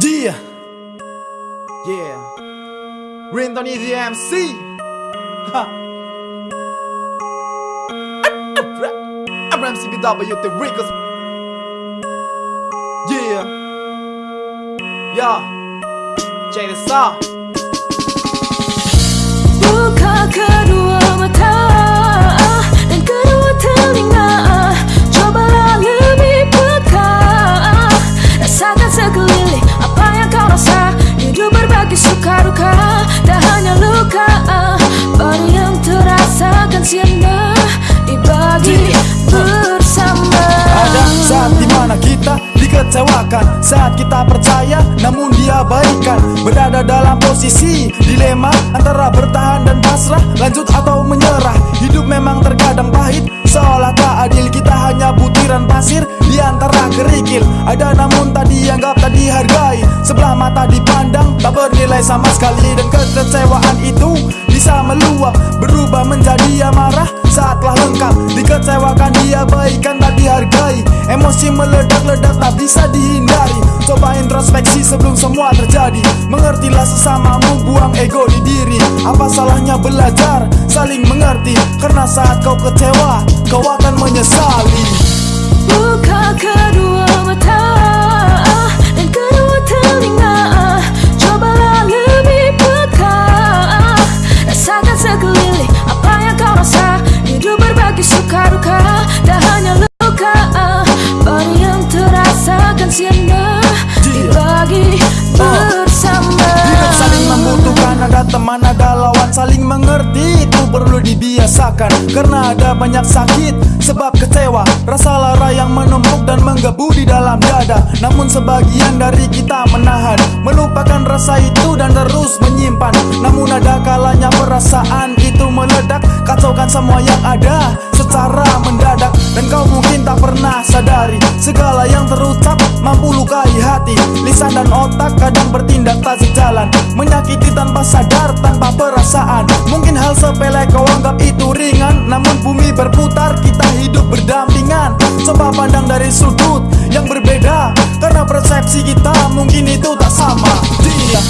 Yeah. Yeah Rinton is the MC Ha. Abram CBW the Rickers Yeah. Yeah. Check this out Saat kita percaya namun dia baikan. Berada dalam posisi dilema Antara bertahan dan pasrah Lanjut atau menyerah. Hidup memang terkadang pahit Seolah tak adil. Kita hanya butiran pasir Di antara kerikil. Ada namun tak dianggap tak dihargai. Sebelah mata dipandang tak bernilai sama sekali. Dan kekecewaan itu bisa meluap Berubah menjadi amarah saat telah lengkap. Dikecewakan dia baikan tak dihargai. Emosi meledak-ledak tak bisa dihindari. Coba introspeksi sebelum semua terjadi. Mengertilah sesamamu buang ego di diri. Apa salahnya belajar saling mengerti? Karena saat kau kecewa kau akan menyesali Karena ada banyak sakit Sebab kecewa. Rasa lara yang menumpuk dan menggebu di dalam dada. Namun sebagian dari kita menahan Melupakan rasa itu dan terus menyimpan. Namun ada kalanya perasaan itu meledak. Kacaukan semua yang ada Secara mendadak. Dan kau mungkin tak pernah sadari Segala yang terucap mampu lukai hati. Lisan dan otak kadang bertindak tak sejalan. Menyakiti tanpa sadar, tanpa perasaan. Mungkin hal sepele kau anggap itu namun bumi berputar kita hidup berdampingan. Coba pandang dari sudut yang berbeda Karena persepsi kita mungkin itu tak sama. Dia